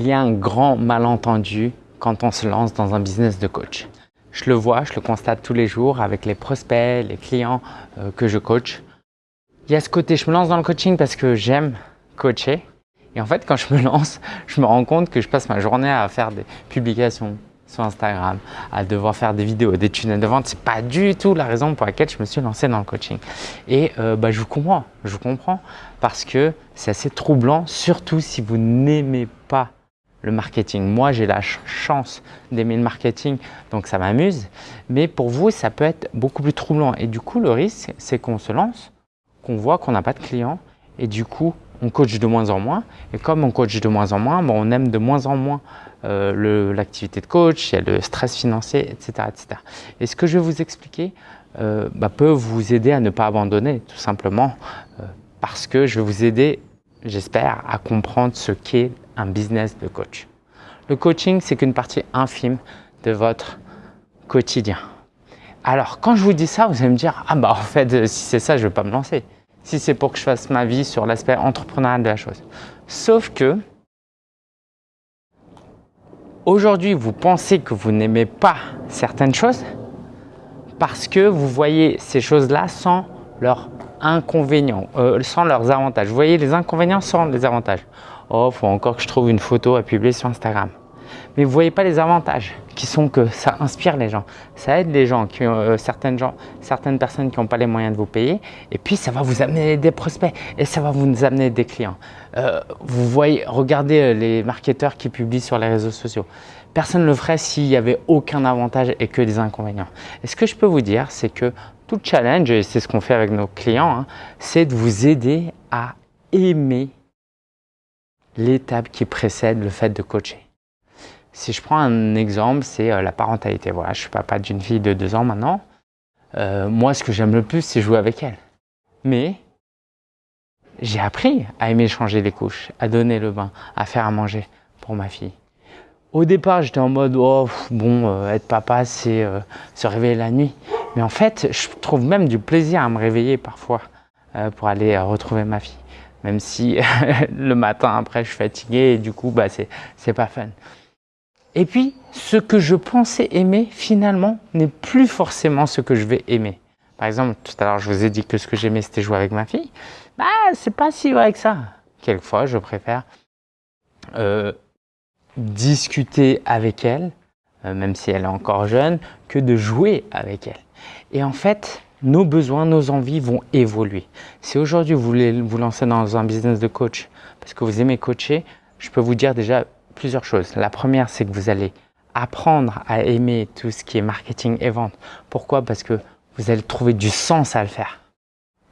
il y a un grand malentendu quand on se lance dans un business de coach. Je le vois, je le constate tous les jours avec les prospects, les clients euh, que je coach. Il y a ce côté, je me lance dans le coaching parce que j'aime coacher. Et en fait, quand je me lance, je me rends compte que je passe ma journée à faire des publications sur Instagram, à devoir faire des vidéos, des tunnels de vente. Ce n'est pas du tout la raison pour laquelle je me suis lancé dans le coaching. Et euh, bah, je vous comprends, je vous comprends parce que c'est assez troublant, surtout si vous n'aimez pas le marketing. Moi, j'ai la chance d'aimer le marketing, donc ça m'amuse. Mais pour vous, ça peut être beaucoup plus troublant. Et du coup, le risque, c'est qu'on se lance, qu'on voit qu'on n'a pas de clients et du coup, on coach de moins en moins. Et comme on coach de moins en moins, bon, on aime de moins en moins euh, l'activité de coach, il y a le stress financier, etc. etc. Et ce que je vais vous expliquer euh, bah, peut vous aider à ne pas abandonner, tout simplement, euh, parce que je vais vous aider, j'espère, à comprendre ce qu'est un business de coach. Le coaching, c'est qu'une partie infime de votre quotidien. Alors, quand je vous dis ça, vous allez me dire « Ah bah en fait, si c'est ça, je ne vais pas me lancer. Si c'est pour que je fasse ma vie sur l'aspect entrepreneurial de la chose. » Sauf que, aujourd'hui, vous pensez que vous n'aimez pas certaines choses parce que vous voyez ces choses-là sans leurs inconvénients, euh, sans leurs avantages. Vous voyez les inconvénients sans les avantages. Oh, faut encore que je trouve une photo à publier sur Instagram. Mais vous ne voyez pas les avantages qui sont que ça inspire les gens. Ça aide les gens, euh, certaines, gens certaines personnes qui n'ont pas les moyens de vous payer. Et puis, ça va vous amener des prospects et ça va vous amener des clients. Euh, vous voyez, regardez euh, les marketeurs qui publient sur les réseaux sociaux. Personne ne le ferait s'il n'y avait aucun avantage et que des inconvénients. Et ce que je peux vous dire, c'est que tout challenge, et c'est ce qu'on fait avec nos clients, hein, c'est de vous aider à aimer l'étape qui précède le fait de coacher. Si je prends un exemple, c'est euh, la parentalité. Voilà, je suis papa d'une fille de deux ans maintenant. Euh, moi, ce que j'aime le plus, c'est jouer avec elle. Mais j'ai appris à aimer changer les couches, à donner le bain, à faire à manger pour ma fille. Au départ, j'étais en mode oh, bon, euh, être papa, c'est se réveiller la nuit. Mais en fait, je trouve même du plaisir à me réveiller parfois pour aller retrouver ma fille même si le matin après je suis fatigué et du coup bah, c'est pas fun. Et puis ce que je pensais aimer finalement n'est plus forcément ce que je vais aimer. Par exemple, tout à l'heure je vous ai dit que ce que j'aimais c'était jouer avec ma fille. Bah c'est pas si vrai que ça. Quelquefois je préfère euh, discuter avec elle, euh, même si elle est encore jeune, que de jouer avec elle. Et en fait, nos besoins, nos envies vont évoluer. Si aujourd'hui vous voulez vous lancer dans un business de coach parce que vous aimez coacher, je peux vous dire déjà plusieurs choses. La première, c'est que vous allez apprendre à aimer tout ce qui est marketing et vente. Pourquoi? Parce que vous allez trouver du sens à le faire.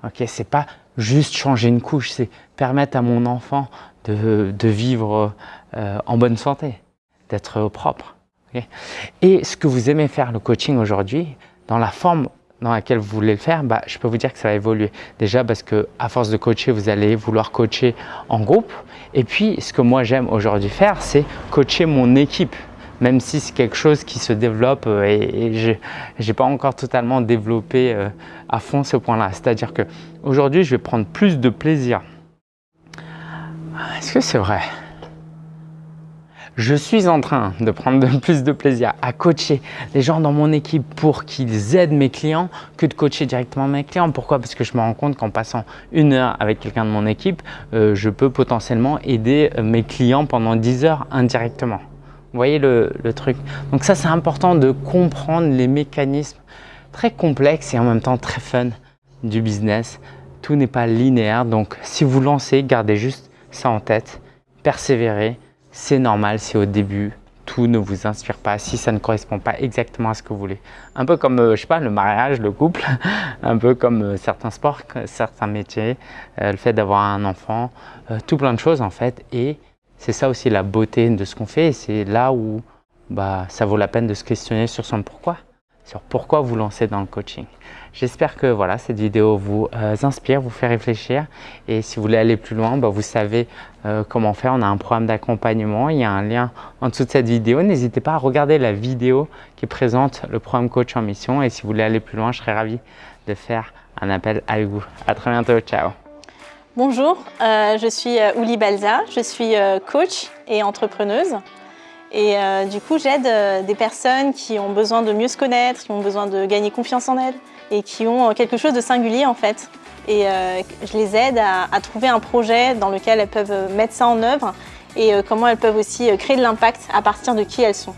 Ok, c'est pas juste changer une couche, c'est permettre à mon enfant de, vivre euh, en bonne santé, d'être propre. Et ce que vous aimez faire, le coaching aujourd'hui, dans la forme dans laquelle vous voulez le faire, bah, je peux vous dire que ça va évoluer. Déjà parce que à force de coacher, vous allez vouloir coacher en groupe. Et puis, ce que moi j'aime aujourd'hui faire, c'est coacher mon équipe. Même si c'est quelque chose qui se développe euh, et, je n'ai pas encore totalement développé euh, à fond ce point-là. C'est-à-dire que aujourd'hui, je vais prendre plus de plaisir. Est-ce que c'est vrai? Je suis en train de prendre plus de plaisir à coacher les gens dans mon équipe pour qu'ils aident mes clients que de coacher directement mes clients. Pourquoi? Parce que je me rends compte qu'en passant une heure avec quelqu'un de mon équipe, euh, je peux potentiellement aider mes clients pendant 10 heures indirectement. Vous voyez le, le truc? Donc ça, c'est important de comprendre les mécanismes très complexes et en même temps très fun du business. Tout n'est pas linéaire, donc si vous lancez, gardez juste ça en tête, persévérez, c'est normal si au début, tout ne vous inspire pas, si ça ne correspond pas exactement à ce que vous voulez. Un peu comme, euh, je sais pas, le mariage, le couple, un peu comme euh, certains sports, certains métiers, euh, le fait d'avoir un enfant, tout plein de choses en fait. Et c'est ça aussi la beauté de ce qu'on fait. C'est là où bah, ça vaut la peine de se questionner sur son pourquoi sur pourquoi vous lancer dans le coaching. J'espère que voilà, cette vidéo vous euh, inspire, vous fait réfléchir et si vous voulez aller plus loin, bah, vous savez euh, comment faire. On a un programme d'accompagnement, il y a un lien en dessous de cette vidéo. N'hésitez pas à regarder la vidéo qui présente le programme Coach en Mission et si vous voulez aller plus loin, je serais ravi de faire un appel avec vous. À très bientôt, ciao Bonjour, euh, je suis Ouli Balza, je suis coach et entrepreneuse. Et du coup, j'aide des personnes qui ont besoin de mieux se connaître, qui ont besoin de gagner confiance en elles et qui ont quelque chose de singulier en fait. Et je les aide à, trouver un projet dans lequel elles peuvent mettre ça en œuvre et comment elles peuvent aussi créer de l'impact à partir de qui elles sont.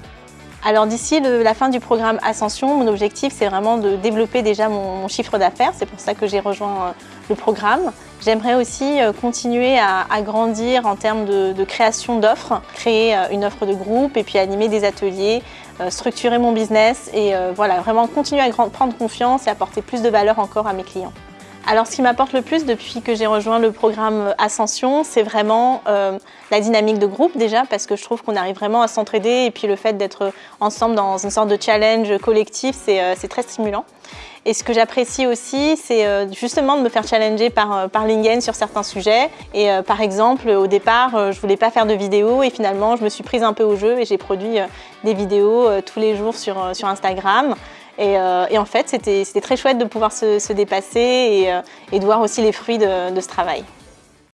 Alors d'ici la fin du programme Ascension, mon objectif c'est vraiment de développer déjà mon, chiffre d'affaires, c'est pour ça que j'ai rejoint euh, le programme. J'aimerais aussi euh, continuer à, grandir en termes de, création d'offres, créer euh, une offre de groupe et puis animer des ateliers, structurer mon business et voilà, vraiment continuer à prendre confiance et apporter plus de valeur encore à mes clients. Alors ce qui m'apporte le plus depuis que j'ai rejoint le programme Ascension, c'est vraiment euh, la dynamique de groupe déjà parce que je trouve qu'on arrive vraiment à s'entraider et puis le fait d'être ensemble dans une sorte de challenge collectif, c'est euh, très stimulant. Et ce que j'apprécie aussi, c'est euh, justement de me faire challenger par, par Lingen sur certains sujets. Et par exemple, au départ, je voulais pas faire de vidéos et finalement, je me suis prise un peu au jeu et j'ai produit des vidéos tous les jours sur Instagram. Euh, et, en fait, c'était très chouette de pouvoir se, dépasser euh, et, de voir aussi les fruits de ce travail.